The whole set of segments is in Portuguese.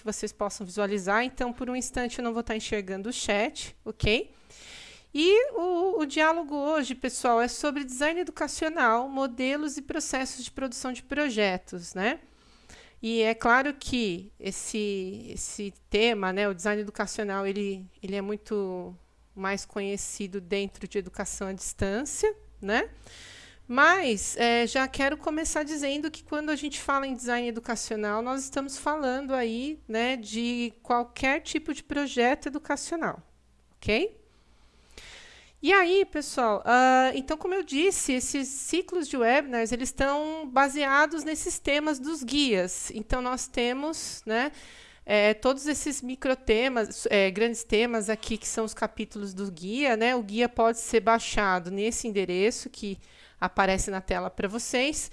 que vocês possam visualizar. Então, por um instante, eu não vou estar enxergando o chat, ok? E o, o, diálogo hoje, pessoal, é sobre design educacional, modelos e processos de produção de projetos, né? E é claro que esse, esse tema, né, o design educacional, ele, ele é muito mais conhecido dentro de educação à distância, né? Mas é, já quero começar dizendo que quando a gente fala em design educacional, nós estamos falando aí né, de qualquer tipo de projeto educacional, ok? E aí, pessoal, uh, então, como eu disse, esses ciclos de webinars, eles estão baseados nesses temas dos guias. Então, nós temos né, é, todos esses microtemas, é, grandes temas aqui, que são os capítulos do guia. Né? O guia pode ser baixado nesse endereço que aparece na tela para vocês.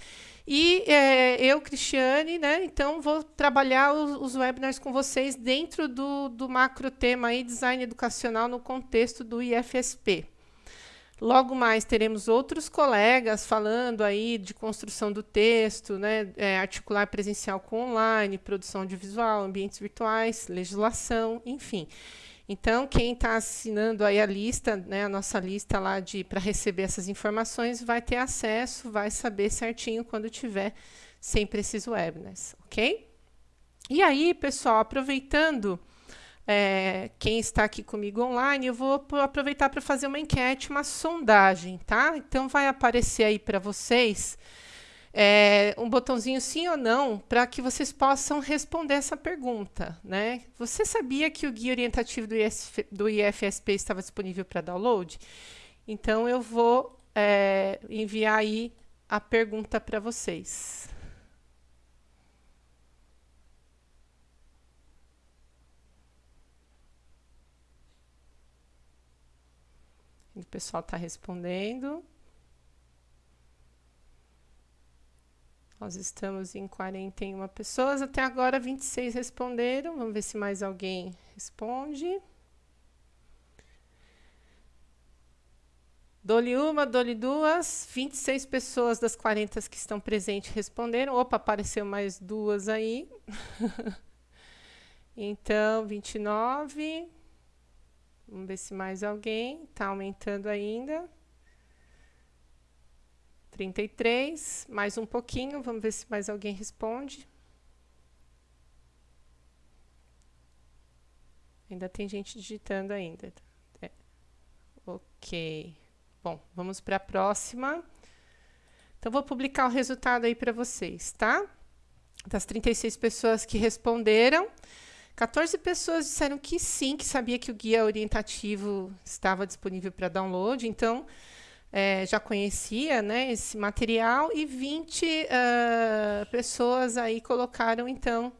E é, eu, Cristiane, né, então vou trabalhar os, os, webinars com vocês dentro do, do macro tema aí, design educacional no contexto do IFSP. Logo mais teremos outros colegas falando aí de construção do texto, né, é, articular presencial com online, produção audiovisual, ambientes virtuais, legislação, enfim. Então, quem está assinando aí a lista, né, a nossa lista lá de para receber essas informações, vai ter acesso, vai saber certinho quando tiver sempre esses webinars, ok? E aí, pessoal, aproveitando é, quem está aqui comigo online, eu vou aproveitar para fazer uma enquete, uma sondagem, tá? Então, vai aparecer aí para vocês é, um botãozinho sim ou não, para que vocês possam responder essa pergunta, né? Você sabia que o guia orientativo do, do IFSP estava disponível para download? Então, eu vou é, enviar aí a pergunta para vocês. O pessoal está respondendo. Nós estamos em 41 pessoas. Até agora, 26 responderam. Vamos ver se mais alguém responde. Dou-lhe uma, dou-lhe duas. 26 pessoas das 40 que estão presentes responderam. Opa, apareceu mais duas aí. então, 29. Vamos ver se mais alguém. Está aumentando ainda. 33, mais um pouquinho. Vamos ver se mais alguém responde. Ainda tem gente digitando ainda. É. Ok. Bom, vamos para a próxima. Então, vou publicar o resultado aí para vocês, tá? Das 36 pessoas que responderam. 14 pessoas disseram que sim, que sabia que o guia orientativo estava disponível para download, então é, já conhecia né, esse material, e 20 uh, pessoas aí colocaram, então,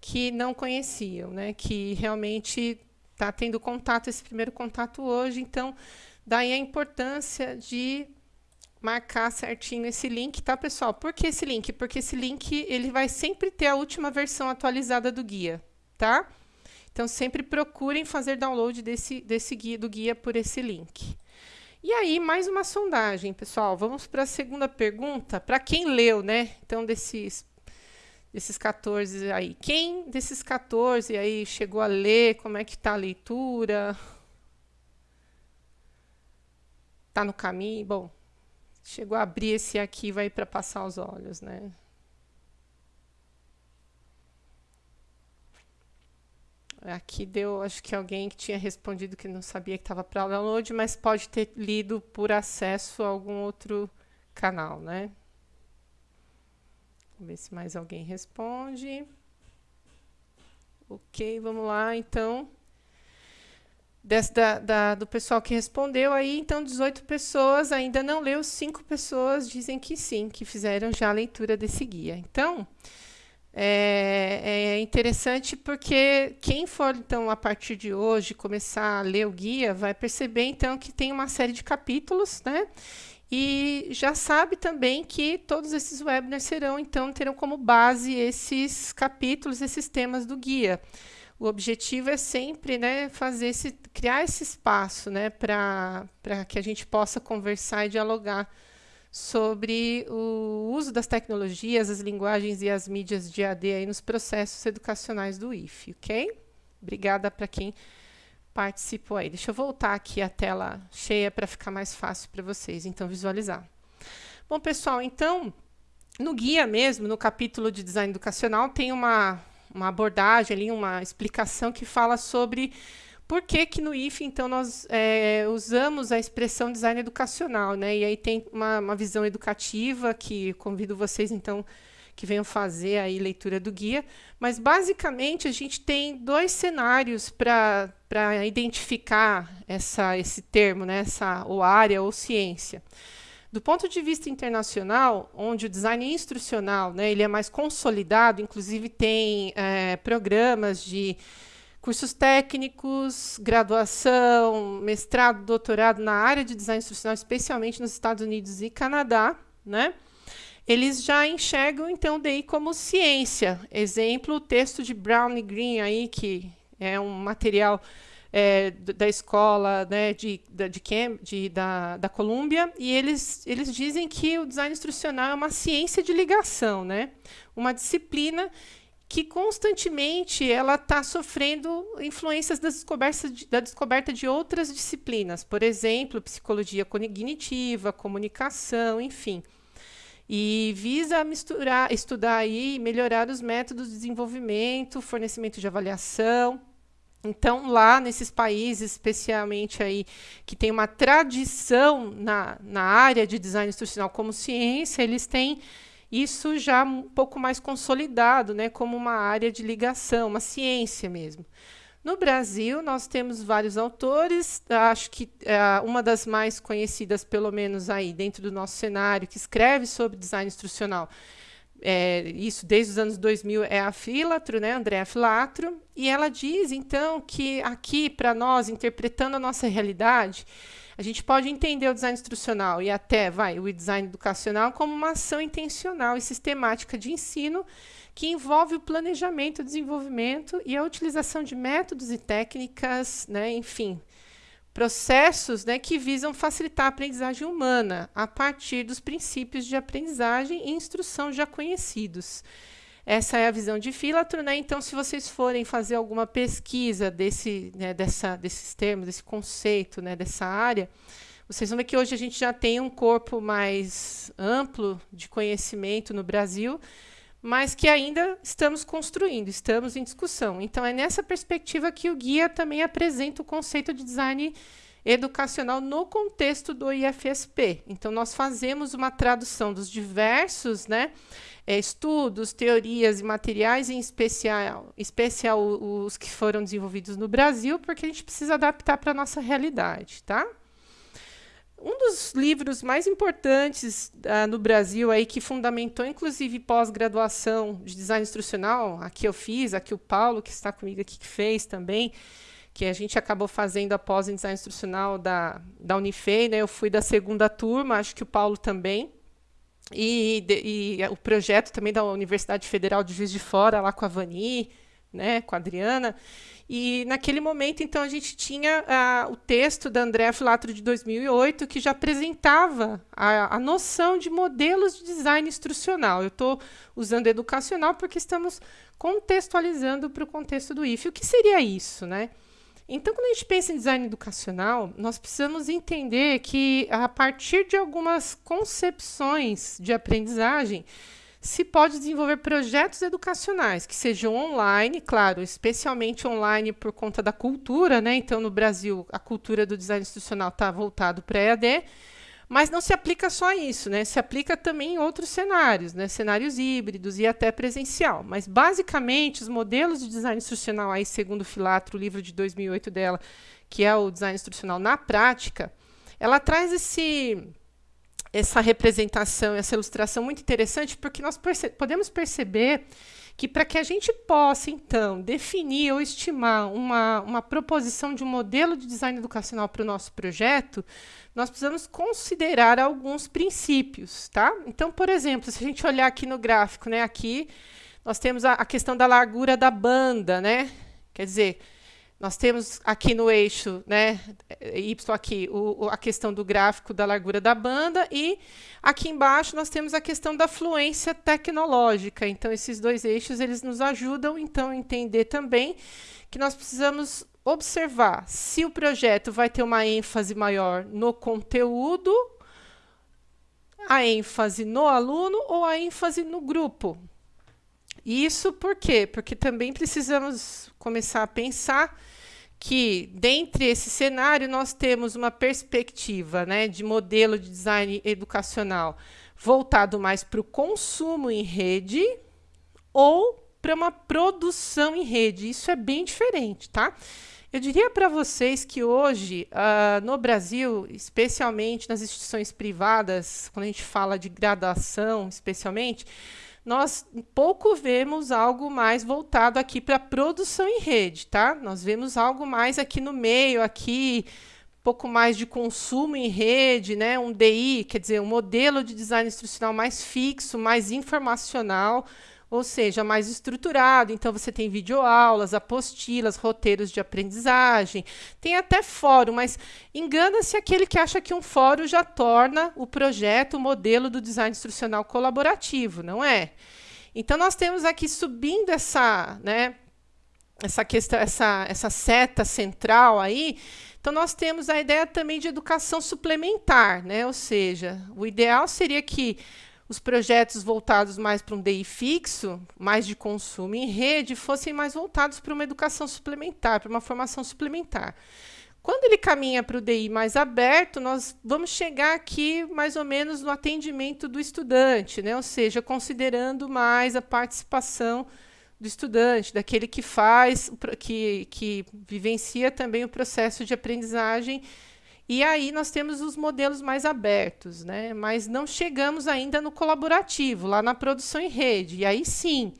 que não conheciam, né, que realmente está tendo contato, esse primeiro contato hoje, então, daí a importância de marcar certinho esse link, tá, pessoal? Por que esse link? Porque esse link ele vai sempre ter a última versão atualizada do guia, tá? Então, sempre procurem fazer download desse, desse guia, do guia por esse link. E aí, mais uma sondagem, pessoal. Vamos para a segunda pergunta. Para quem leu, né? Então, desses, desses 14 aí. Quem desses 14 aí chegou a ler? Como é que está a leitura? Está no caminho? Bom, chegou a abrir esse aqui, vai para passar os olhos, né? Aqui deu, acho que alguém que tinha respondido que não sabia que estava para download, mas pode ter lido por acesso a algum outro canal, né? Vamos ver se mais alguém responde. Ok, vamos lá, então. Desse, da, da, do pessoal que respondeu aí, então 18 pessoas ainda não leu, 5 pessoas dizem que sim, que fizeram já a leitura desse guia. Então, é, é, interessante porque quem for, então, a partir de hoje, começar a ler o guia, vai perceber, então, que tem uma série de capítulos, né? E já sabe também que todos esses webinars serão, então, terão como base esses capítulos, esses temas do guia. O objetivo é sempre né, fazer esse, criar esse espaço né, para que a gente possa conversar e dialogar sobre o uso das tecnologias, as linguagens e as mídias de AD aí nos processos educacionais do IFE, ok? Obrigada para quem participou aí. Deixa eu voltar aqui a tela cheia para ficar mais fácil para vocês, então, visualizar. Bom, pessoal, então, no guia mesmo, no capítulo de design educacional, tem uma, uma abordagem ali, uma explicação que fala sobre por que, que no IFE, então, nós é, usamos a expressão design educacional, né? E aí tem uma, uma visão educativa que convido vocês, então, que venham fazer aí leitura do guia. Mas, basicamente, a gente tem dois cenários para identificar essa, esse termo, né? essa, ou área ou ciência. Do ponto de vista internacional, onde o design instrucional né, ele é mais consolidado, inclusive tem é, programas de cursos técnicos, graduação, mestrado, doutorado na área de design instrucional, especialmente nos Estados Unidos e Canadá, né? Eles já enxergam então daí como ciência. Exemplo, o texto de Brown e Green aí que é um material é, da escola né, de, de, de, de da, da Colômbia, e eles, eles dizem que o design instrucional é uma ciência de ligação, né? uma disciplina que constantemente ela está sofrendo influências de, da descoberta de outras disciplinas, por exemplo, psicologia cognitiva, comunicação, enfim. E visa misturar, estudar aí, melhorar os métodos de desenvolvimento, fornecimento de avaliação. Então, lá nesses países, especialmente aí, que tem uma tradição na, na área de design instrucional como ciência, eles têm isso já um pouco mais consolidado, né, como uma área de ligação, uma ciência mesmo. No Brasil, nós temos vários autores, acho que é, uma das mais conhecidas, pelo menos aí dentro do nosso cenário, que escreve sobre design instrucional, é, isso desde os anos 2000, é a Filatro, né, Andréa Filatro, e ela diz, então, que aqui, para nós, interpretando a nossa realidade, a gente pode entender o design instrucional e até vai o design educacional como uma ação intencional e sistemática de ensino que envolve o planejamento, desenvolvimento e a utilização de métodos e técnicas, né, enfim, processos né, que visam facilitar a aprendizagem humana a partir dos princípios de aprendizagem e instrução já conhecidos. Essa é a visão de Filatro, né? Então, se vocês forem fazer alguma pesquisa desse, né, dessa, desses termos, desse conceito, né, dessa área, vocês vão ver que hoje a gente já tem um corpo mais amplo de conhecimento no Brasil, mas que ainda estamos construindo, estamos em discussão. Então, é nessa perspectiva que o guia também apresenta o conceito de design educacional no contexto do IFSP. Então, nós fazemos uma tradução dos diversos né, é, estudos, teorias e materiais, em especial, especial os que foram desenvolvidos no Brasil, porque a gente precisa adaptar para a nossa realidade, tá? Um dos livros mais importantes uh, no Brasil aí que fundamentou inclusive pós-graduação de design instrucional, aqui eu fiz, aqui o Paulo que está comigo aqui que fez também, que a gente acabou fazendo após em design instrucional da da Unifei, né? Eu fui da segunda turma, acho que o Paulo também. E, de, e, o projeto também da Universidade Federal de Juiz de Fora, lá com a Vani, né, com a Adriana. E naquele momento, então, a gente tinha uh, o texto da Andréa Filatro de 2008, que já apresentava a, a noção de modelos de design instrucional. Eu estou usando educacional porque estamos contextualizando para o contexto do IFE. O que seria isso? Né? Então, quando a gente pensa em design educacional, nós precisamos entender que, a partir de algumas concepções de aprendizagem, se pode desenvolver projetos educacionais que sejam online, claro, especialmente online por conta da cultura, né? Então, no Brasil, a cultura do design institucional está voltado para EAD, mas não se aplica só a isso, né? Se aplica também em outros cenários, né? Cenários híbridos e até presencial. Mas basicamente os modelos de design instrucional aí, segundo o Filatro, o livro de 2008 dela, que é o design instrucional na prática, ela traz esse essa representação, essa ilustração muito interessante, porque nós perce podemos perceber que para que a gente possa, então, definir ou estimar uma, uma proposição de um modelo de design educacional para o nosso projeto, nós precisamos considerar alguns princípios, tá? Então, por exemplo, se a gente olhar aqui no gráfico, né, aqui nós temos a, a questão da largura da banda, né? Quer dizer, Nós temos aqui no eixo, né, Y aqui, o, a questão do gráfico da largura da banda e aqui embaixo nós temos a questão da fluência tecnológica. Então, esses dois eixos, eles nos ajudam, então, a entender também que nós precisamos observar se o projeto vai ter uma ênfase maior no conteúdo, a ênfase no aluno ou a ênfase no grupo. Isso por quê? Porque também precisamos começar a pensar que, dentre esse cenário, nós temos uma perspectiva né, de modelo de design educacional voltado mais para o consumo em rede ou para uma produção em rede. Isso é bem diferente, tá? Eu diria para vocês que hoje, uh, no Brasil, especialmente nas instituições privadas, quando a gente fala de graduação, especialmente, nós pouco vemos algo mais voltado aqui para produção em rede, tá? Nós vemos algo mais aqui no meio, aqui, pouco mais de consumo em rede, né? Um DI, quer dizer, um modelo de design instrucional mais fixo, mais informacional, ou seja, mais estruturado. Então, você tem videoaulas, apostilas, roteiros de aprendizagem, tem até fórum, mas engana-se aquele que acha que um fórum já torna o projeto o modelo do design instrucional colaborativo, não é? Então, nós temos aqui subindo essa, né, essa questão, essa, essa seta central aí, então nós temos a ideia também de educação suplementar, né? Ou seja, o ideal seria que os projetos voltados mais para um DI fixo, mais de consumo em rede, fossem mais voltados para uma educação suplementar, para uma formação suplementar. Quando ele caminha para o DI mais aberto, nós vamos chegar aqui mais ou menos no atendimento do estudante, né? ou seja, considerando mais a participação do estudante, daquele que faz, que, que vivencia também o processo de aprendizagem e aí nós temos os modelos mais abertos, né? mas não chegamos ainda no colaborativo, lá na produção em rede. E aí sim,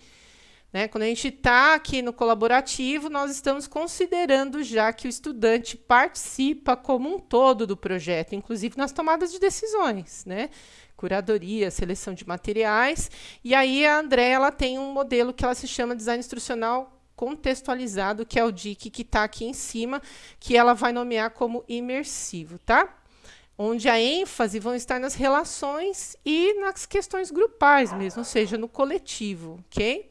né? quando a gente está aqui no colaborativo, nós estamos considerando já que o estudante participa como um todo do projeto, inclusive nas tomadas de decisões. Né? Curadoria, seleção de materiais. E aí a André ela tem um modelo que ela se chama design instrucional contextualizado, que é o DIC que está aqui em cima, que ela vai nomear como imersivo, tá? Onde a ênfase vão estar nas relações e nas questões grupais mesmo, ou seja, no coletivo, ok?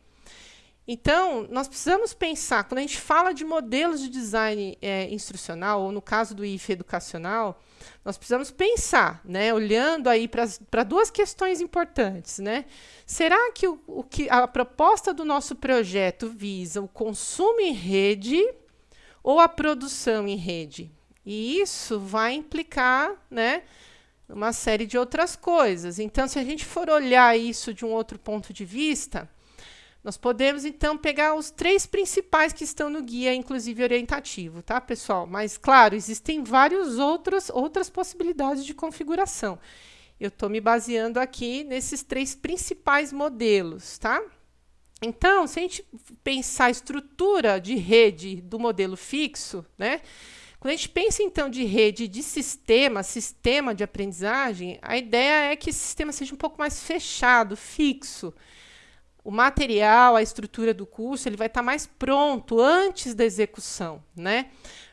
Então, nós precisamos pensar, quando a gente fala de modelos de design é, instrucional, ou no caso do IFE educacional, nós precisamos pensar, né, olhando aí para duas questões importantes. Né? Será que, o, o que a proposta do nosso projeto visa o consumo em rede ou a produção em rede? E isso vai implicar né, uma série de outras coisas. Então, se a gente for olhar isso de um outro ponto de vista, nós podemos, então, pegar os três principais que estão no guia, inclusive orientativo, tá, pessoal? Mas, claro, existem várias outras, outras possibilidades de configuração. Eu estou me baseando aqui nesses três principais modelos, tá? Então, se a gente pensar a estrutura de rede do modelo fixo, né? Quando a gente pensa, então, de rede de sistema, sistema de aprendizagem, a ideia é que esse sistema seja um pouco mais fechado, fixo, o material, a estrutura do curso, ele vai estar tá mais pronto antes da execução, né?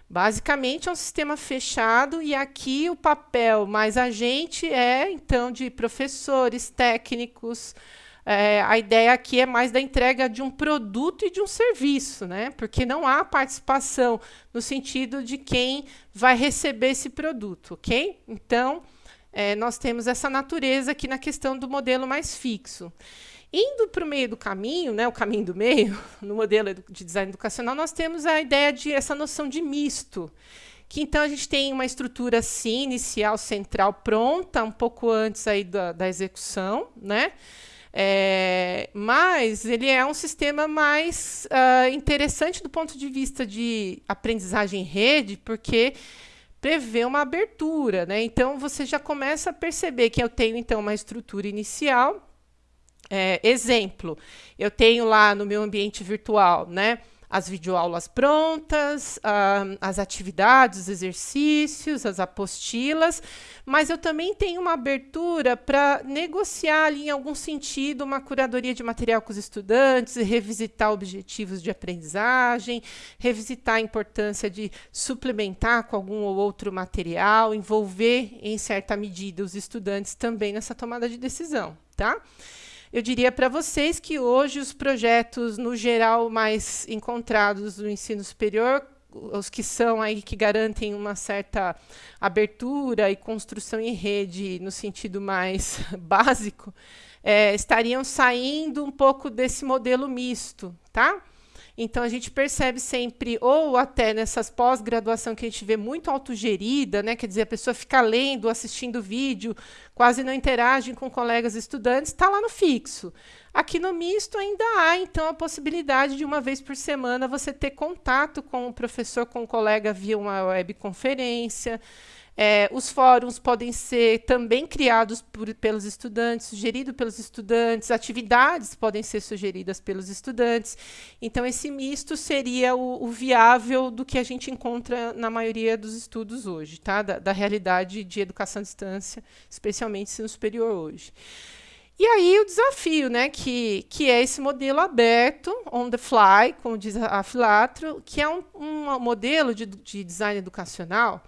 Basicamente é um sistema fechado e aqui o papel mais agente é então de professores, técnicos. É, a ideia aqui é mais da entrega de um produto e de um serviço, né? Porque não há participação no sentido de quem vai receber esse produto, ok? Então, é, nós temos essa natureza aqui na questão do modelo mais fixo. Indo para o meio do caminho, né, o caminho do meio, no modelo de design educacional, nós temos a ideia de essa noção de misto, que então a gente tem uma estrutura assim, inicial, central, pronta, um pouco antes aí da, da execução, né? É, mas ele é um sistema mais uh, interessante do ponto de vista de aprendizagem em rede, porque prevê uma abertura, né? Então você já começa a perceber que eu tenho então uma estrutura inicial é, exemplo, eu tenho lá no meu ambiente virtual, né, as videoaulas prontas, uh, as atividades, os exercícios, as apostilas, mas eu também tenho uma abertura para negociar ali, em algum sentido, uma curadoria de material com os estudantes, revisitar objetivos de aprendizagem, revisitar a importância de suplementar com algum ou outro material, envolver, em certa medida, os estudantes também nessa tomada de decisão, tá? Eu diria para vocês que hoje os projetos, no geral, mais encontrados no ensino superior, os que são aí que garantem uma certa abertura e construção em rede no sentido mais básico, é, estariam saindo um pouco desse modelo misto, tá? Então, a gente percebe sempre, ou até nessas pós-graduação que a gente vê muito autogerida, né? quer dizer, a pessoa fica lendo, assistindo vídeo, quase não interage com colegas estudantes, está lá no fixo. Aqui no misto ainda há, então, a possibilidade de uma vez por semana você ter contato com o professor, com o colega via uma webconferência, é, os fóruns podem ser também criados por, pelos estudantes, sugeridos pelos estudantes, atividades podem ser sugeridas pelos estudantes. Então, esse misto seria o, o viável do que a gente encontra na maioria dos estudos hoje, tá? da, da realidade de educação à distância, especialmente ensino superior hoje. E aí o desafio, né, que, que é esse modelo aberto, on the fly, como diz a Filatro, que é um, um modelo de, de design educacional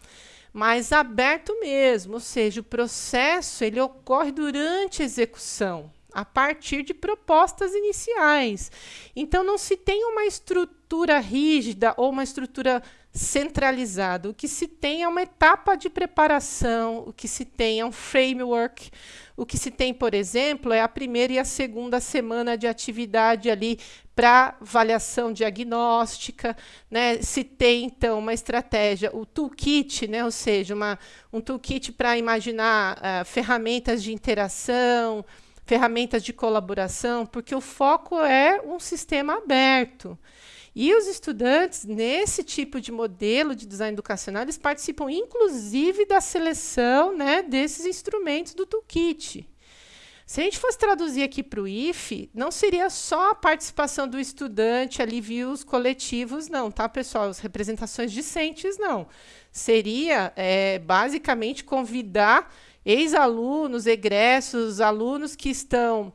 mais aberto mesmo, ou seja, o processo ele ocorre durante a execução, a partir de propostas iniciais. Então não se tem uma estrutura rígida ou uma estrutura centralizada. O que se tem é uma etapa de preparação, o que se tem é um framework, o que se tem, por exemplo, é a primeira e a segunda semana de atividade ali para avaliação diagnóstica, né? Se tem então uma estratégia, o toolkit, né? Ou seja, uma, um toolkit para imaginar uh, ferramentas de interação, ferramentas de colaboração, porque o foco é um sistema aberto. E os estudantes, nesse tipo de modelo de design educacional, eles participam inclusive da seleção né, desses instrumentos do toolkit. Se a gente fosse traduzir aqui para o IFE, não seria só a participação do estudante ali via os coletivos, não, tá, pessoal? As representações discentes, não. Seria, é, basicamente, convidar ex-alunos, egressos, alunos que estão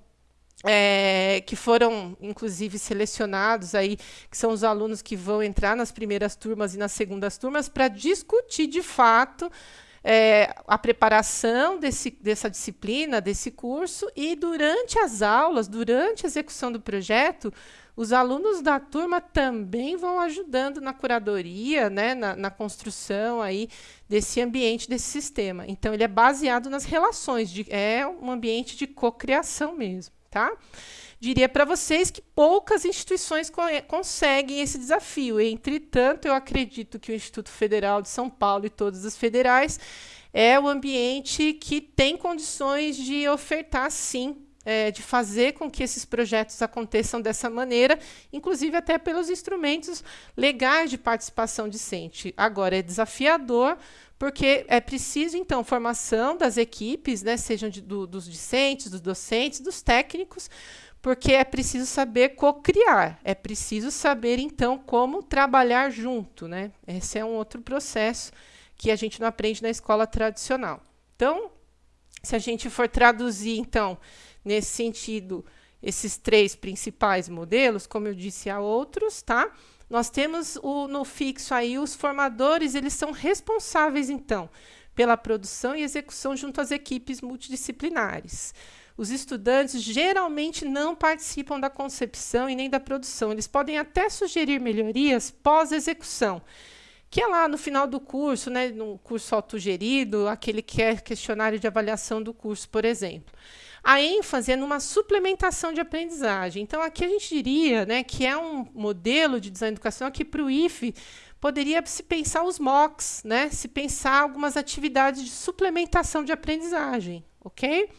é, que foram, inclusive, selecionados aí, que são os alunos que vão entrar nas primeiras turmas e nas segundas turmas, para discutir de fato é, a preparação desse, dessa disciplina, desse curso, e durante as aulas, durante a execução do projeto, os alunos da turma também vão ajudando na curadoria, né, na, na, construção aí desse ambiente, desse sistema. Então, ele é baseado nas relações, de, é um ambiente de cocriação mesmo tá? Diria para vocês que poucas instituições co conseguem esse desafio. Entretanto, eu acredito que o Instituto Federal de São Paulo e todas as federais é o ambiente que tem condições de ofertar, sim, é, de fazer com que esses projetos aconteçam dessa maneira, inclusive até pelos instrumentos legais de participação discente. Agora, é desafiador, porque é preciso, então, formação das equipes, né, sejam de, do, dos discentes, dos docentes, dos técnicos, porque é preciso saber co-criar, é preciso saber, então, como trabalhar junto. Né? Esse é um outro processo que a gente não aprende na escola tradicional. Então, se a gente for traduzir, então, nesse sentido, esses três principais modelos, como eu disse, há outros, tá? Nós temos o, no fixo aí os formadores, eles são responsáveis, então, pela produção e execução junto às equipes multidisciplinares. Os estudantes geralmente não participam da concepção e nem da produção. Eles podem até sugerir melhorias pós-execução, que é lá no final do curso, né, no curso autogerido, aquele que é questionário de avaliação do curso, por exemplo a ênfase é numa suplementação de aprendizagem. Então, aqui a gente diria né, que é um modelo de design educacional que, para o IFE, poderia se pensar os MOOCs, né, se pensar algumas atividades de suplementação de aprendizagem, ok?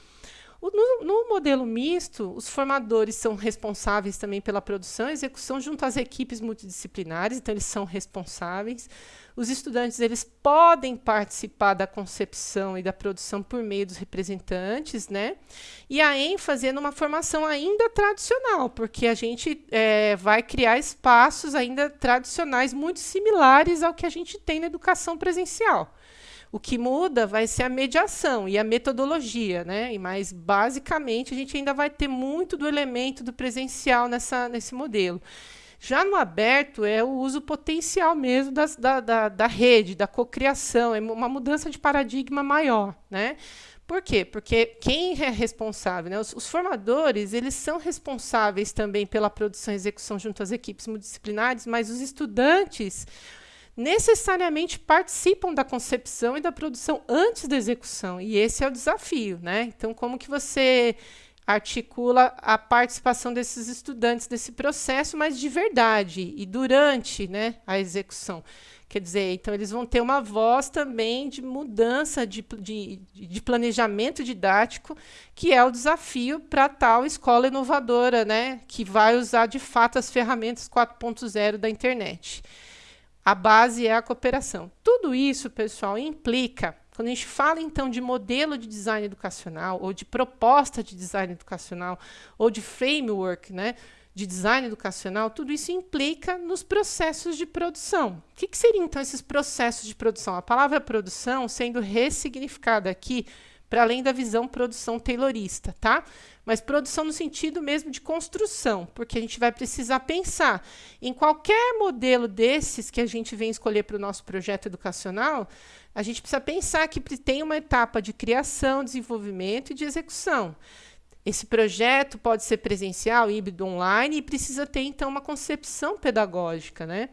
no, no, modelo misto, os formadores são responsáveis também pela produção e execução junto às equipes multidisciplinares, então eles são responsáveis. Os estudantes eles podem participar da concepção e da produção por meio dos representantes, né? E a ênfase é numa formação ainda tradicional, porque a gente é, vai criar espaços ainda tradicionais muito similares ao que a gente tem na educação presencial. O que muda vai ser a mediação e a metodologia, né? E mais basicamente a gente ainda vai ter muito do elemento do presencial nessa, nesse modelo. Já no aberto é o uso potencial mesmo das, da, da, da rede, da cocriação, é uma mudança de paradigma maior, né? Por quê? Porque quem é responsável, né? os, os, formadores, eles são responsáveis também pela produção e execução junto às equipes multidisciplinares, mas os estudantes necessariamente participam da concepção e da produção antes da execução. E esse é o desafio, né? Então, como que você articula a participação desses estudantes desse processo, mas de verdade e durante, né, a execução? Quer dizer, então eles vão ter uma voz também de mudança de, de, de planejamento didático, que é o desafio para tal escola inovadora, né, que vai usar de fato as ferramentas 4.0 da internet. A base é a cooperação. Tudo isso, pessoal, implica, quando a gente fala então de modelo de design educacional, ou de proposta de design educacional, ou de framework né, de design educacional, tudo isso implica nos processos de produção. O que, que seriam então esses processos de produção? A palavra produção sendo ressignificada aqui para além da visão produção taylorista, tá? Mas produção no sentido mesmo de construção, porque a gente vai precisar pensar em qualquer modelo desses que a gente vem escolher para o nosso projeto educacional, a gente precisa pensar que tem uma etapa de criação, desenvolvimento e de execução. Esse projeto pode ser presencial, híbrido, online e precisa ter então uma concepção pedagógica, né?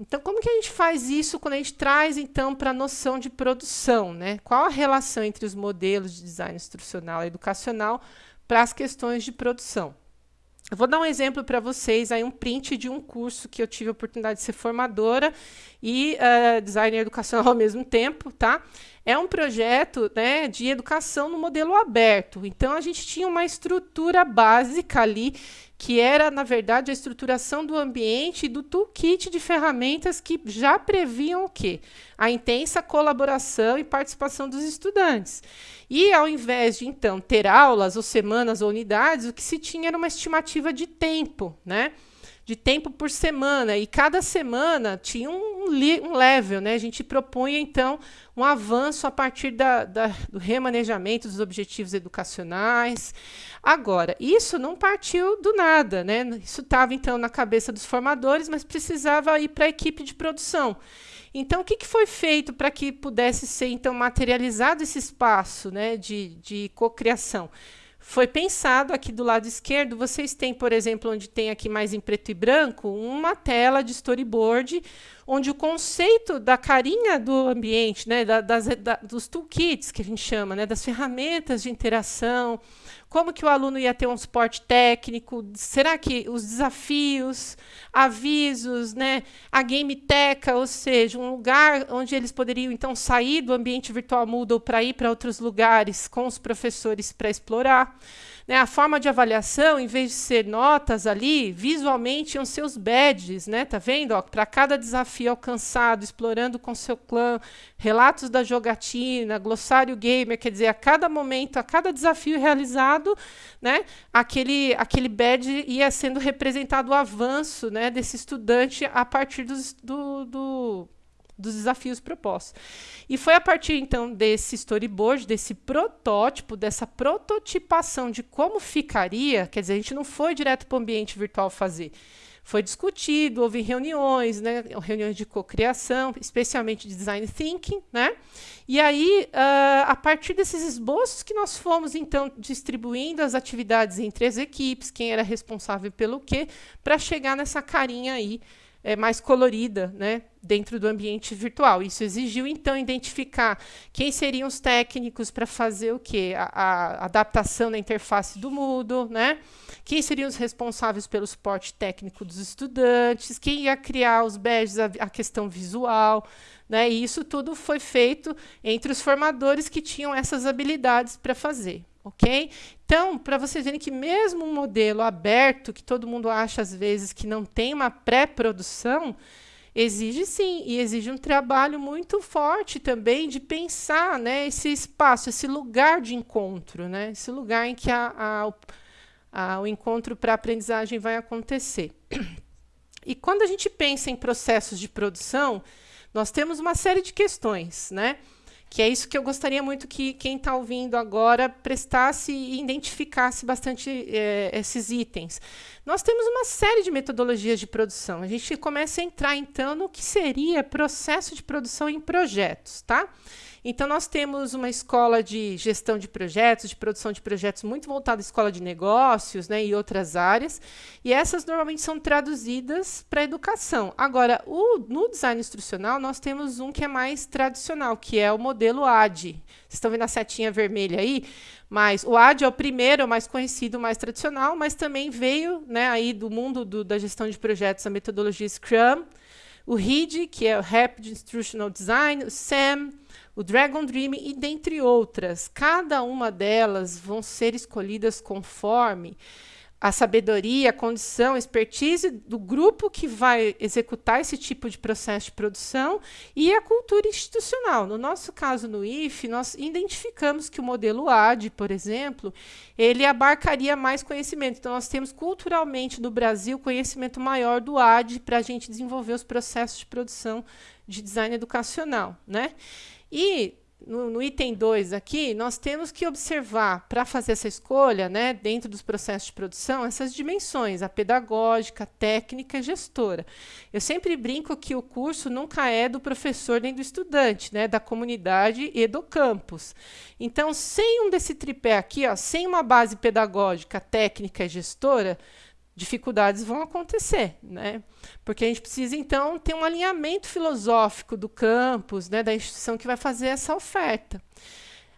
Então, como que a gente faz isso quando a gente traz, então, para a noção de produção? Né? Qual a relação entre os modelos de design instrucional e educacional para as questões de produção? Eu vou dar um exemplo para vocês, aí um print de um curso que eu tive a oportunidade de ser formadora e uh, designer educacional ao mesmo tempo, tá? É um projeto né, de educação no modelo aberto. Então, a gente tinha uma estrutura básica ali que era, na verdade, a estruturação do ambiente e do toolkit de ferramentas que já previam o quê? A intensa colaboração e participação dos estudantes. E, ao invés de, então, ter aulas ou semanas ou unidades, o que se tinha era uma estimativa de tempo, né? De tempo por semana, e cada semana tinha um, um level, né? A gente propunha, então, um avanço a partir da, da, do remanejamento dos objetivos educacionais. Agora, isso não partiu do nada, né? Isso estava, então, na cabeça dos formadores, mas precisava ir para a equipe de produção. Então, o que, que foi feito para que pudesse ser, então, materializado esse espaço né, de, de cocriação? Foi pensado aqui do lado esquerdo, vocês têm, por exemplo, onde tem aqui mais em preto e branco, uma tela de storyboard, onde o conceito da carinha do ambiente, né, da, das, da, dos toolkits, que a gente chama, né, das ferramentas de interação, como que o aluno ia ter um suporte técnico? Será que os desafios, avisos, né, a gameteca, ou seja, um lugar onde eles poderiam então sair do ambiente virtual Moodle para ir para outros lugares com os professores para explorar? Né, a forma de avaliação, em vez de ser notas ali, visualmente iam ser os badges, né? Tá vendo? Para cada desafio alcançado, explorando com seu clã, relatos da jogatina, glossário gamer, quer dizer, a cada momento, a cada desafio realizado, né? Aquele, aquele badge ia sendo representado o avanço, né? Desse estudante a partir do, do dos desafios propostos. E foi a partir então desse storyboard, desse protótipo, dessa prototipação de como ficaria, quer dizer, a gente não foi direto para o ambiente virtual fazer. Foi discutido, houve reuniões, né, reuniões de cocriação, especialmente de design thinking, né? E aí, uh, a partir desses esboços que nós fomos então distribuindo as atividades entre as equipes, quem era responsável pelo quê, para chegar nessa carinha aí é, mais colorida né, dentro do ambiente virtual. Isso exigiu, então, identificar quem seriam os técnicos para fazer o quê? A, a, adaptação da interface do Moodle, né? quem seriam os responsáveis pelo suporte técnico dos estudantes, quem ia criar os badges, a, a questão visual. Né? E isso tudo foi feito entre os formadores que tinham essas habilidades para fazer. Ok? Então, para vocês verem que mesmo um modelo aberto, que todo mundo acha às vezes que não tem uma pré-produção, exige sim, e exige um trabalho muito forte também de pensar né, esse espaço, esse lugar de encontro, né, esse lugar em que a, a, a, o encontro para a aprendizagem vai acontecer. E quando a gente pensa em processos de produção, nós temos uma série de questões, né? Que é isso que eu gostaria muito que quem está ouvindo agora prestasse e identificasse bastante é, esses itens. Nós temos uma série de metodologias de produção. A gente começa a entrar, então, no que seria processo de produção em projetos, tá? Então, nós temos uma escola de gestão de projetos, de produção de projetos muito voltada à escola de negócios né, e outras áreas, e essas normalmente são traduzidas para a educação. Agora, o, no design instrucional, nós temos um que é mais tradicional, que é o modelo AD. Vocês estão vendo a setinha vermelha aí? Mas o AD é o primeiro, é o mais conhecido, o mais tradicional, mas também veio né, aí do mundo do, da gestão de projetos a metodologia Scrum, o RID, que é o Rapid Instructional Design, o SAM, o Dragon Dream e dentre outras. Cada uma delas vão ser escolhidas conforme a sabedoria, a condição, a expertise do grupo que vai executar esse tipo de processo de produção e a cultura institucional. No nosso caso, no IFE, nós identificamos que o modelo AD, por exemplo, ele abarcaria mais conhecimento. Então, nós temos culturalmente no Brasil conhecimento maior do AD para a gente desenvolver os processos de produção de design educacional. Né? E no, no item 2 aqui, nós temos que observar, para fazer essa escolha, né, dentro dos processos de produção, essas dimensões, a pedagógica, a técnica e gestora. Eu sempre brinco que o curso nunca é do professor nem do estudante, né, da comunidade e do campus. Então, sem um desse tripé aqui, ó, sem uma base pedagógica, técnica e gestora, dificuldades vão acontecer, né? Porque a gente precisa, então, ter um alinhamento filosófico do campus, né, da instituição que vai fazer essa oferta.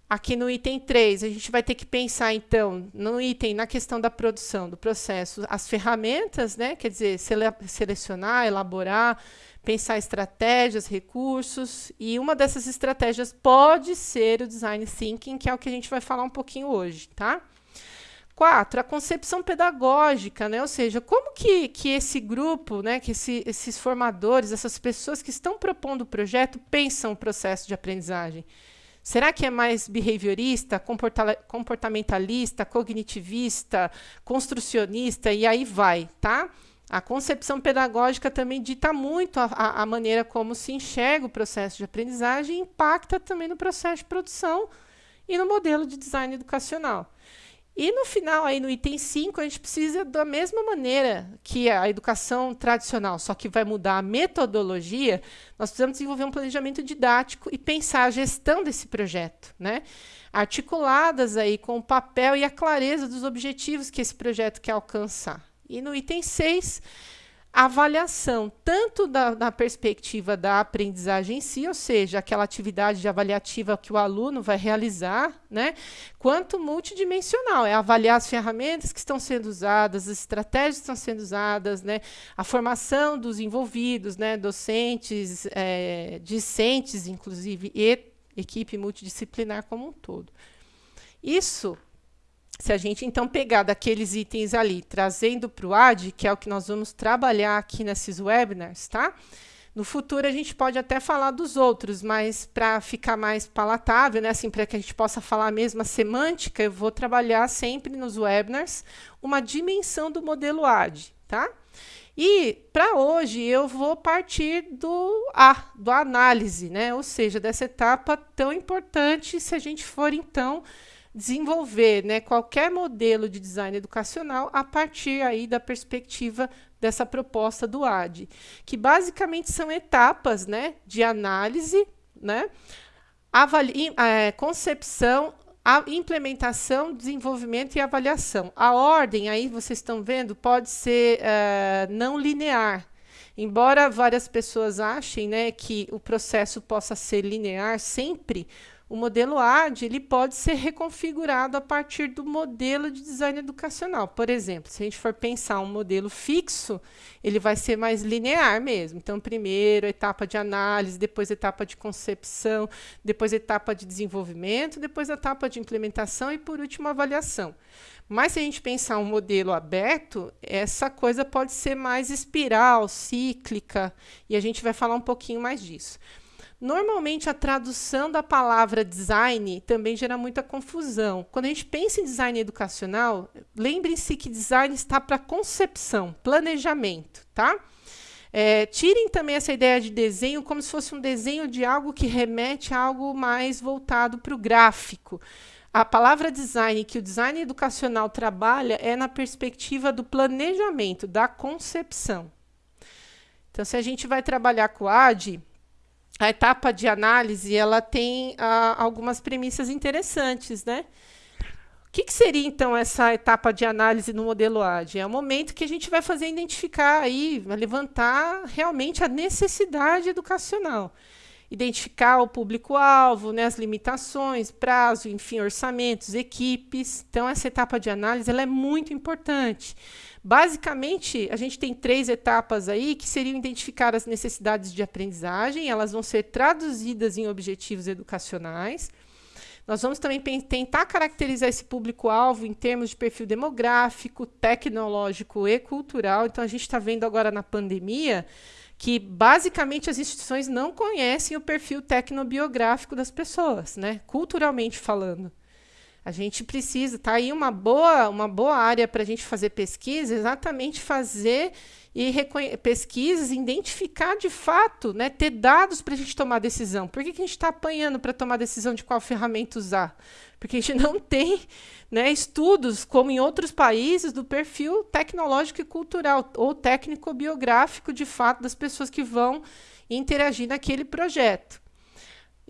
Aqui no item 3, a gente vai ter que pensar, então, no item, na questão da produção, do processo, as ferramentas, né, quer dizer, sele selecionar, elaborar, pensar estratégias, recursos, e uma dessas estratégias pode ser o design thinking, que é o que a gente vai falar um pouquinho hoje, tá? Quatro, a concepção pedagógica, né? ou seja, como que, que esse grupo, né, que esse, esses formadores, essas pessoas que estão propondo o projeto pensam o processo de aprendizagem? Será que é mais behaviorista, comportamentalista, cognitivista, construcionista e aí vai, tá? A concepção pedagógica também dita muito a, a, a maneira como se enxerga o processo de aprendizagem e impacta também no processo de produção e no modelo de design educacional. E no final, aí no item 5, a gente precisa da mesma maneira que a educação tradicional, só que vai mudar a metodologia, nós precisamos desenvolver um planejamento didático e pensar a gestão desse projeto, né? Articuladas aí com o papel e a clareza dos objetivos que esse projeto quer alcançar. E no item 6, avaliação, tanto da, perspectiva da aprendizagem em si, ou seja, aquela atividade avaliativa que o aluno vai realizar, né, quanto multidimensional, é avaliar as ferramentas que estão sendo usadas, as estratégias que estão sendo usadas, né, a formação dos envolvidos, né, docentes, é, discentes, inclusive, e equipe multidisciplinar como um todo. Isso se a gente então pegar daqueles itens ali, trazendo para o AD, que é o que nós vamos trabalhar aqui nesses webinars, tá? No futuro a gente pode até falar dos outros, mas para ficar mais palatável, né, assim, para que a gente possa falar a mesma semântica, eu vou trabalhar sempre nos webinars uma dimensão do modelo AD, tá? E para hoje eu vou partir do A, do análise, né? Ou seja, dessa etapa tão importante se a gente for então desenvolver né, qualquer modelo de design educacional a partir aí da perspectiva dessa proposta do AD, que basicamente são etapas né, de análise, né, é, concepção, a implementação, desenvolvimento e avaliação. A ordem, aí vocês estão vendo, pode ser uh, não linear. Embora várias pessoas achem né, que o processo possa ser linear sempre, o modelo AD ele pode ser reconfigurado a partir do modelo de design educacional. Por exemplo, se a gente for pensar um modelo fixo, ele vai ser mais linear mesmo. Então, primeiro etapa de análise, depois etapa de concepção, depois etapa de desenvolvimento, depois etapa de implementação e, por último, avaliação. Mas se a gente pensar um modelo aberto, essa coisa pode ser mais espiral, cíclica, e a gente vai falar um pouquinho mais disso. Normalmente, a tradução da palavra design também gera muita confusão. Quando a gente pensa em design educacional, lembrem-se que design está para concepção, planejamento, tá? É, tirem também essa ideia de desenho como se fosse um desenho de algo que remete a algo mais voltado para o gráfico. A palavra design que o design educacional trabalha é na perspectiva do planejamento, da concepção. Então, se a gente vai trabalhar com o AD, a etapa de análise ela tem ah, algumas premissas interessantes, né? O que, que, seria, então, essa etapa de análise no modelo AD? É o momento que a gente vai fazer identificar aí, levantar realmente a necessidade educacional. Identificar o público-alvo, né, as limitações, prazo, enfim, orçamentos, equipes. Então, essa etapa de análise ela é muito importante. Basicamente, a gente tem três etapas aí que seriam identificar as necessidades de aprendizagem, elas vão ser traduzidas em objetivos educacionais. Nós vamos também tentar caracterizar esse público-alvo em termos de perfil demográfico, tecnológico e cultural. Então, a gente está vendo agora na pandemia que, basicamente, as instituições não conhecem o perfil tecnobiográfico das pessoas, né? culturalmente falando. A gente precisa, tá aí uma boa, uma boa área para a gente fazer pesquisa, exatamente fazer e pesquisas, identificar de fato, né, ter dados para a gente tomar decisão. Por que, que a gente está apanhando para tomar decisão de qual ferramenta usar? Porque a gente não tem né, estudos, como em outros países, do perfil tecnológico e cultural, ou técnico-biográfico, de fato, das pessoas que vão interagir naquele projeto.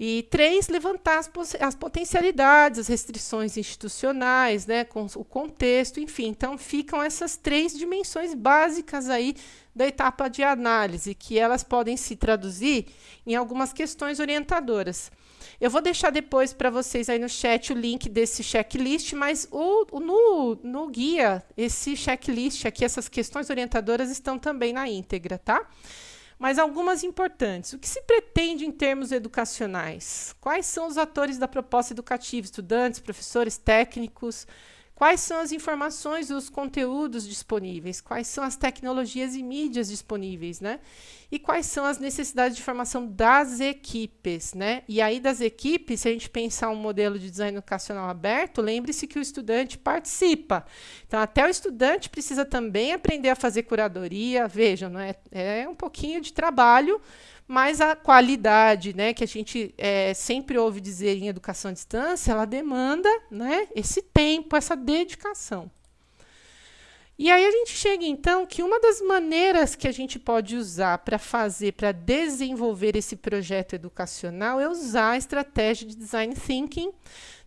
E três, levantar as, as, potencialidades, as restrições institucionais, né, com o contexto, enfim. Então, ficam essas três dimensões básicas aí da etapa de análise, que elas podem se traduzir em algumas questões orientadoras. Eu vou deixar depois para vocês aí no chat o link desse checklist, mas o, o, no, no guia, esse checklist aqui, essas questões orientadoras estão também na íntegra, tá? Mas algumas importantes. O que se pretende em termos educacionais? Quais são os atores da proposta educativa? Estudantes, professores, técnicos? Quais são as informações e os conteúdos disponíveis? Quais são as tecnologias e mídias disponíveis, né? E quais são as necessidades de formação das equipes, né? E aí das equipes, se a gente pensar um modelo de design educacional aberto, lembre-se que o estudante participa. Então, até o estudante precisa também aprender a fazer curadoria. Vejam, não é, é um pouquinho de trabalho, mas a qualidade, né, que a gente é, sempre ouve dizer em educação à distância, ela demanda né, esse tempo, essa dedicação. E aí a gente chega então que uma das maneiras que a gente pode usar para fazer, para desenvolver esse projeto educacional é usar a estratégia de design thinking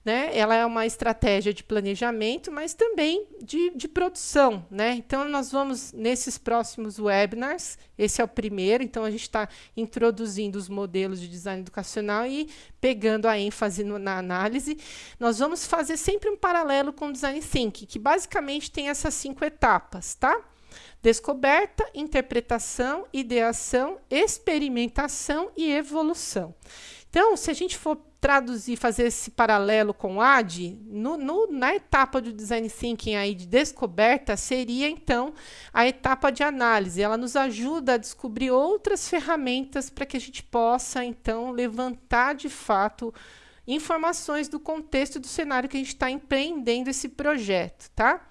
né? Ela é uma estratégia de planejamento, mas também de, de produção. Né? Então, nós vamos, nesses próximos webinars, esse é o primeiro, então a gente está introduzindo os modelos de design educacional e pegando a ênfase no, na análise. Nós vamos fazer sempre um paralelo com o design thinking, que basicamente tem essas cinco etapas, tá? Descoberta, interpretação, ideação, experimentação e evolução. Então, se a gente for traduzir, fazer esse paralelo com o AD, no, no, na etapa do design thinking aí de descoberta, seria então a etapa de análise. Ela nos ajuda a descobrir outras ferramentas para que a gente possa então levantar de fato informações do contexto do cenário que a gente está empreendendo esse projeto, tá?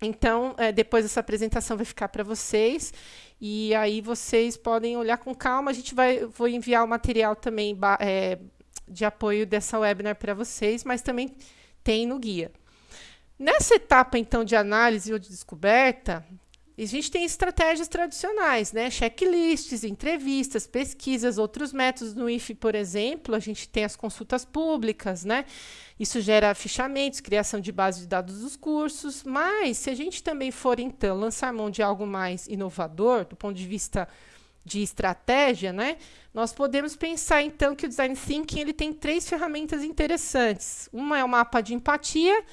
Então, é, depois essa apresentação vai ficar para vocês e aí vocês podem olhar com calma. A gente vai, vou enviar o material também é, de apoio dessa webinar para vocês, mas também tem no guia. Nessa etapa, então, de análise ou de descoberta, a gente tem estratégias tradicionais, né? Checklists, entrevistas, pesquisas, outros métodos. No IFE, por exemplo, a gente tem as consultas públicas, né? Isso gera fichamentos, criação de base de dados dos cursos. Mas, se a gente também for, então, lançar mão de algo mais inovador, do ponto de vista de estratégia, né? Nós podemos pensar então que o design thinking ele tem três ferramentas interessantes. Uma é o mapa de empatia,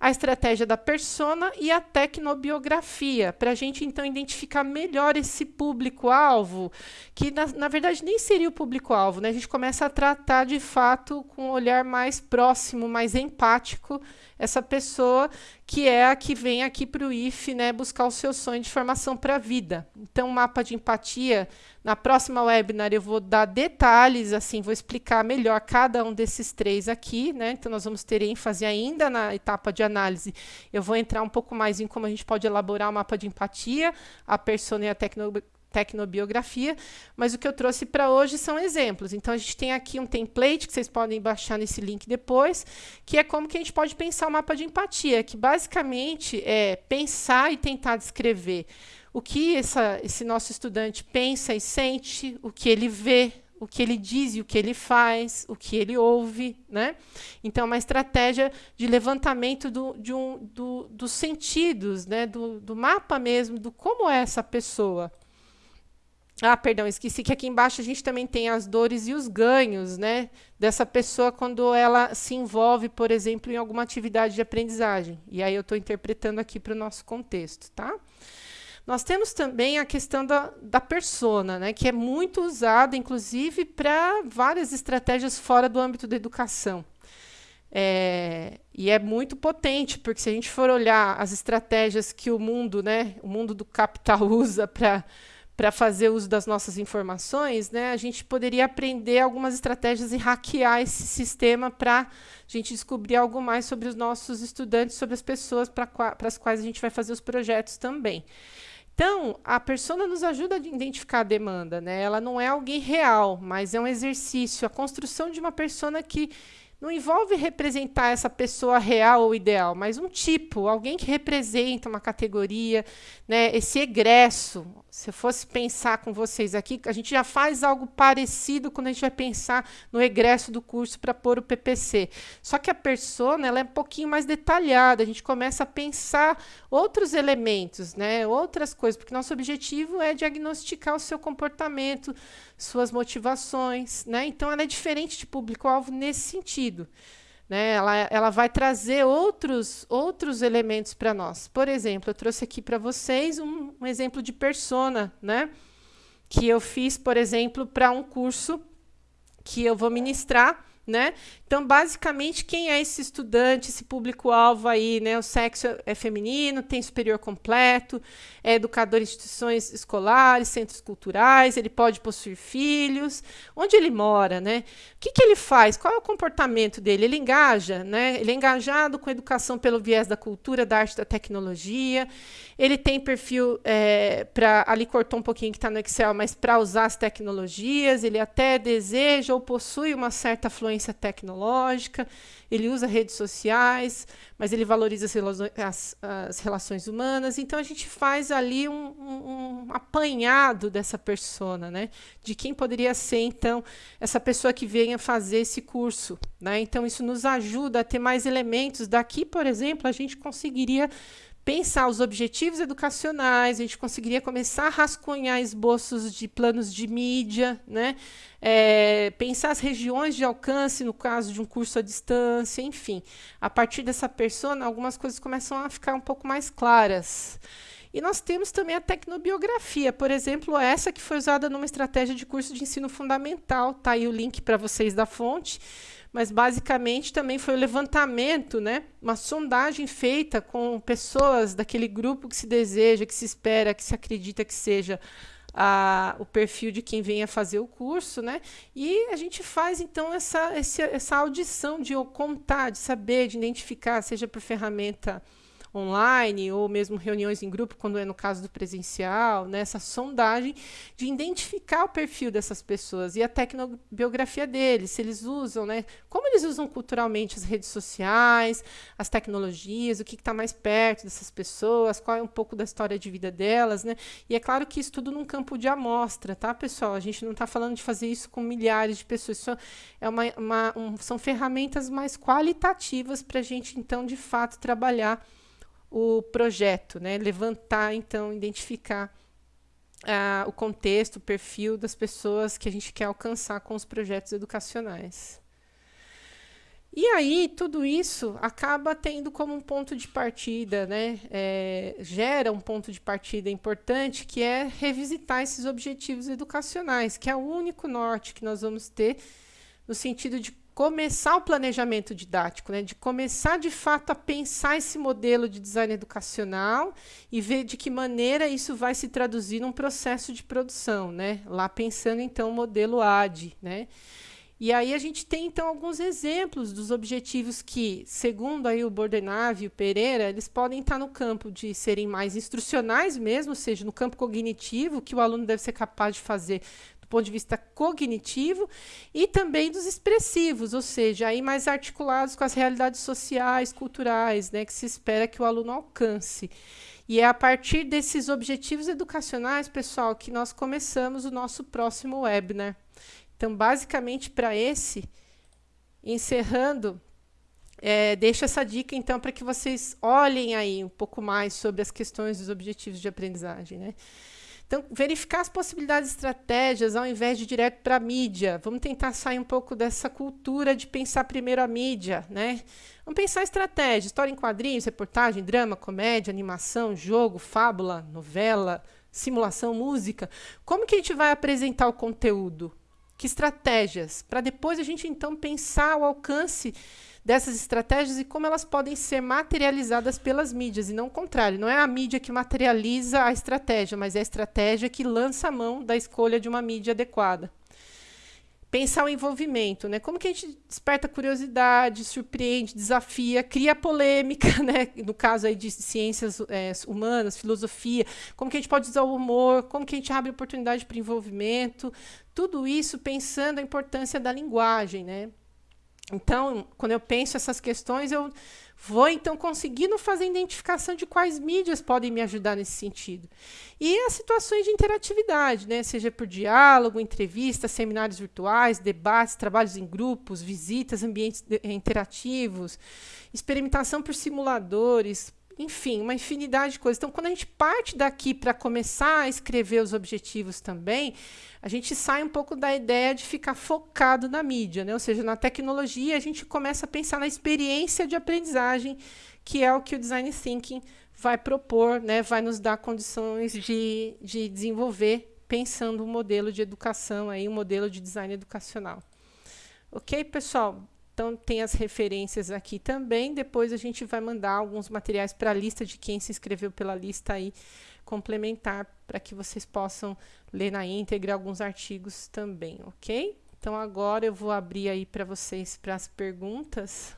a estratégia da persona e a tecnobiografia, para a gente então identificar melhor esse público-alvo, que na, na, verdade nem seria o público-alvo, né? A gente começa a tratar de fato com um olhar mais próximo, mais empático, essa pessoa que é a que vem aqui para o IF, né, buscar o seu sonho de formação para a vida. Então, mapa de empatia, na próxima webinar eu vou dar detalhes, assim, vou explicar melhor cada um desses três aqui, né? Então, nós vamos ter ênfase ainda na etapa de análise. Eu vou entrar um pouco mais em como a gente pode elaborar o mapa de empatia, a persona e a tecno tecnobiografia, mas o que eu trouxe para hoje são exemplos. Então, a gente tem aqui um template que vocês podem baixar nesse link depois, que é como que a gente pode pensar o mapa de empatia, que basicamente é pensar e tentar descrever o que essa, esse nosso estudante pensa e sente, o que ele vê, o que ele diz e o que ele faz, o que ele ouve, né? Então, é uma estratégia de levantamento do, de um, do, dos sentidos, né? Do, do mapa mesmo, do como é essa pessoa. Ah, perdão, esqueci que aqui embaixo a gente também tem as dores e os ganhos, né? Dessa pessoa quando ela se envolve, por exemplo, em alguma atividade de aprendizagem. E aí eu estou interpretando aqui para o nosso contexto, tá? Nós temos também a questão da, da persona, né, que é muito usada, inclusive, para várias estratégias fora do âmbito da educação. É, e é muito potente, porque se a gente for olhar as estratégias que o mundo, né, o mundo do capital usa para para fazer uso das nossas informações, né, a gente poderia aprender algumas estratégias e hackear esse sistema para a gente descobrir algo mais sobre os nossos estudantes, sobre as pessoas para as quais a gente vai fazer os projetos também. Então, a persona nos ajuda a identificar a demanda, né? Ela não é alguém real, mas é um exercício, a construção de uma persona que não envolve representar essa pessoa real ou ideal, mas um tipo, alguém que representa uma categoria, né, esse egresso, se eu fosse pensar com vocês aqui, a gente já faz algo parecido quando a gente vai pensar no egresso do curso para pôr o PPC. Só que a persona ela é um pouquinho mais detalhada, a gente começa a pensar outros elementos, né, outras coisas, porque nosso objetivo é diagnosticar o seu comportamento, suas motivações. Né? Então, ela é diferente de público-alvo nesse sentido. Né? Ela, ela vai trazer outros, outros elementos para nós. Por exemplo, eu trouxe aqui para vocês um, um, exemplo de persona, né? que eu fiz, por exemplo, para um curso que eu vou ministrar né? Então, basicamente, quem é esse estudante, esse público-alvo aí, né? O sexo é feminino, tem superior completo, é educador em instituições escolares, centros culturais, ele pode possuir filhos, onde ele mora, né? O que, que ele faz? Qual é o comportamento dele? Ele engaja, né? Ele é engajado com educação pelo viés da cultura, da arte, da tecnologia. Ele tem perfil é, para ali cortou um pouquinho que está no Excel, mas para usar as tecnologias, ele até deseja ou possui uma certa fluência influência tecnológica, ele usa redes sociais, mas ele valoriza as, as, relações humanas. Então, a gente faz ali um, um, um, apanhado dessa persona, né? De quem poderia ser, então, essa pessoa que venha fazer esse curso. Né? Então, isso nos ajuda a ter mais elementos. Daqui, por exemplo, a gente conseguiria pensar os objetivos educacionais, a gente conseguiria começar a rascunhar esboços de planos de mídia, né? É, pensar as regiões de alcance no caso de um curso à distância, enfim. A partir dessa persona, algumas coisas começam a ficar um pouco mais claras. E nós temos também a tecnobiografia, por exemplo, essa que foi usada numa estratégia de curso de ensino fundamental. Está aí o link para vocês da fonte mas basicamente também foi o levantamento, né? uma sondagem feita com pessoas daquele grupo que se deseja, que se espera, que se acredita que seja a, o perfil de quem venha fazer o curso, né? E a gente faz então essa, essa, audição de contar, de saber, de identificar, seja por ferramenta online ou mesmo reuniões em grupo, quando é no caso do presencial, né, sondagem de identificar o perfil dessas pessoas e a tecnobiografia deles, se eles usam, né, como eles usam culturalmente as redes sociais, as tecnologias, o que está mais perto dessas pessoas, qual é um pouco da história de vida delas, né? E é claro que isso tudo num campo de amostra, tá, pessoal? A gente não está falando de fazer isso com milhares de pessoas, isso é uma, uma um, são ferramentas mais qualitativas para a gente, então, de fato, trabalhar o projeto, né? levantar, então, identificar o contexto, o perfil das pessoas que a gente quer alcançar com os projetos educacionais. E aí, tudo isso acaba tendo como um ponto de partida, né? É, gera um ponto de partida importante, que é revisitar esses objetivos educacionais, que é o único norte que nós vamos ter no sentido de começar o planejamento didático, né? de começar de fato a pensar esse modelo de design educacional e ver de que maneira isso vai se traduzir num processo de produção, né? lá pensando então o modelo AD. Né? E aí a gente tem, então, alguns exemplos dos objetivos que, segundo aí o Bordenave e o Pereira, eles podem estar no campo de serem mais instrucionais mesmo, ou seja, no campo cognitivo, que o aluno deve ser capaz de fazer do ponto de vista cognitivo, e também dos expressivos, ou seja, aí mais articulados com as realidades sociais, culturais, né, que se espera que o aluno alcance. E é a partir desses objetivos educacionais, pessoal, que nós começamos o nosso próximo webinar. Então, basicamente, para esse, encerrando, é, deixo essa dica, então, para que vocês olhem aí um pouco mais sobre as questões dos objetivos de aprendizagem. Né? Então, verificar as possibilidades de estratégias ao invés de direto para a mídia. Vamos tentar sair um pouco dessa cultura de pensar primeiro a mídia. Né? Vamos pensar estratégia, história em quadrinhos, reportagem, drama, comédia, animação, jogo, fábula, novela, simulação, música. Como que a gente vai apresentar o conteúdo? que estratégias, para depois a gente então pensar o alcance dessas estratégias e como elas podem ser materializadas pelas mídias, e não o contrário. Não é a mídia que materializa a estratégia, mas é a estratégia que lança a mão da escolha de uma mídia adequada. Pensar o envolvimento, né? Como que a gente desperta curiosidade, surpreende, desafia, cria polêmica, né? No caso aí de ciências é, humanas, filosofia, como que a gente pode usar o humor, como que a gente abre oportunidade para envolvimento, tudo isso pensando a importância da linguagem, né? Então, quando eu penso essas questões, eu vou então conseguindo fazer identificação de quais mídias podem me ajudar nesse sentido. E as situações de interatividade, né? seja por diálogo, entrevistas, seminários virtuais, debates, trabalhos em grupos, visitas, ambientes interativos, experimentação por simuladores, enfim, uma infinidade de coisas. Então, quando a gente parte daqui para começar a escrever os objetivos também, a gente sai um pouco da ideia de ficar focado na mídia, né? ou seja, na tecnologia, a gente começa a pensar na experiência de aprendizagem, que é o que o Design Thinking vai propor, né? vai nos dar condições de, de desenvolver, pensando um modelo de educação, aí, um modelo de design educacional. Ok, pessoal? Então, tem as referências aqui também. Depois a gente vai mandar alguns materiais para a lista de quem se inscreveu pela lista aí complementar para que vocês possam ler na íntegra alguns artigos também, ok? Então, agora eu vou abrir aí para vocês para as perguntas.